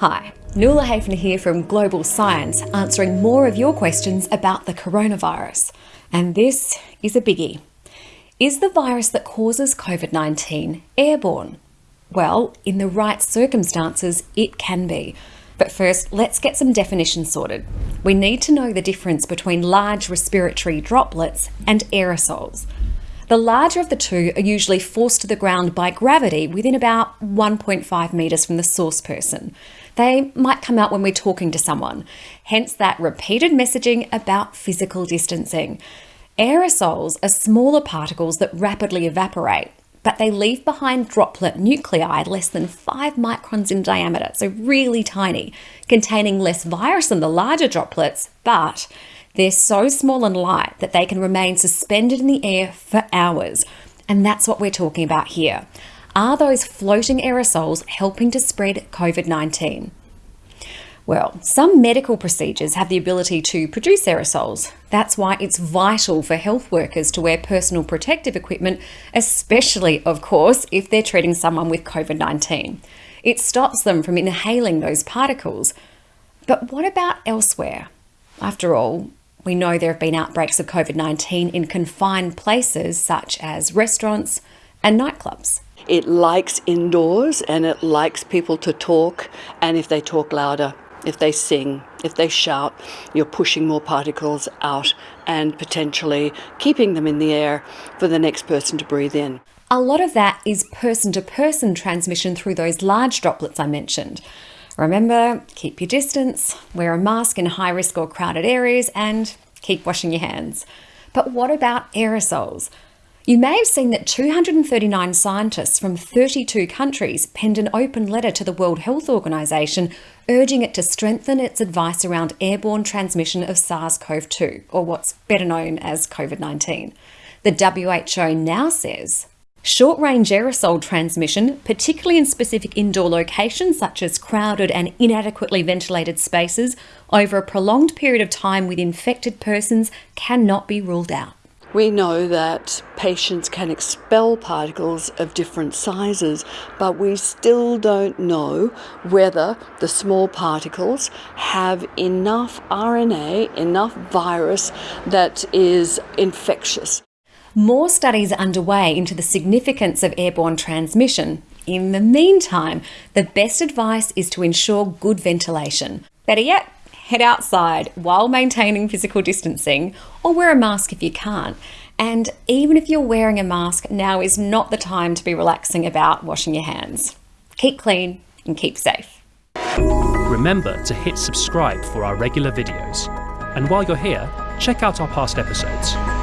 Hi, Nuala Hafner here from Global Science, answering more of your questions about the coronavirus. And this is a biggie. Is the virus that causes COVID 19 airborne? Well, in the right circumstances, it can be. But first, let's get some definitions sorted. We need to know the difference between large respiratory droplets and aerosols. The larger of the two are usually forced to the ground by gravity within about 1.5 metres from the source person. They might come out when we're talking to someone, hence that repeated messaging about physical distancing. Aerosols are smaller particles that rapidly evaporate, but they leave behind droplet nuclei less than 5 microns in diameter, so really tiny, containing less virus than the larger droplets, but they're so small and light that they can remain suspended in the air for hours. And that's what we're talking about here. Are those floating aerosols helping to spread COVID 19? Well, some medical procedures have the ability to produce aerosols. That's why it's vital for health workers to wear personal protective equipment, especially, of course, if they're treating someone with COVID 19. It stops them from inhaling those particles. But what about elsewhere? After all, we know there have been outbreaks of COVID 19 in confined places such as restaurants and nightclubs. It likes indoors and it likes people to talk, and if they talk louder, if they sing, if they shout, you're pushing more particles out and potentially keeping them in the air for the next person to breathe in. A lot of that is person to person transmission through those large droplets I mentioned. Remember, keep your distance, wear a mask in high risk or crowded areas, and keep washing your hands. But what about aerosols? You may have seen that 239 scientists from 32 countries penned an open letter to the World Health Organization urging it to strengthen its advice around airborne transmission of SARS CoV 2, or what's better known as COVID 19. The WHO now says Short range aerosol transmission, particularly in specific indoor locations such as crowded and inadequately ventilated spaces, over a prolonged period of time with infected persons cannot be ruled out. We know that patients can expel particles of different sizes, but we still don't know whether the small particles have enough RNA, enough virus that is infectious. More studies underway into the significance of airborne transmission. In the meantime, the best advice is to ensure good ventilation. Better yet, head outside while maintaining physical distancing or wear a mask if you can't. And even if you're wearing a mask, now is not the time to be relaxing about washing your hands. Keep clean and keep safe. Remember to hit subscribe for our regular videos. And while you're here, check out our past episodes.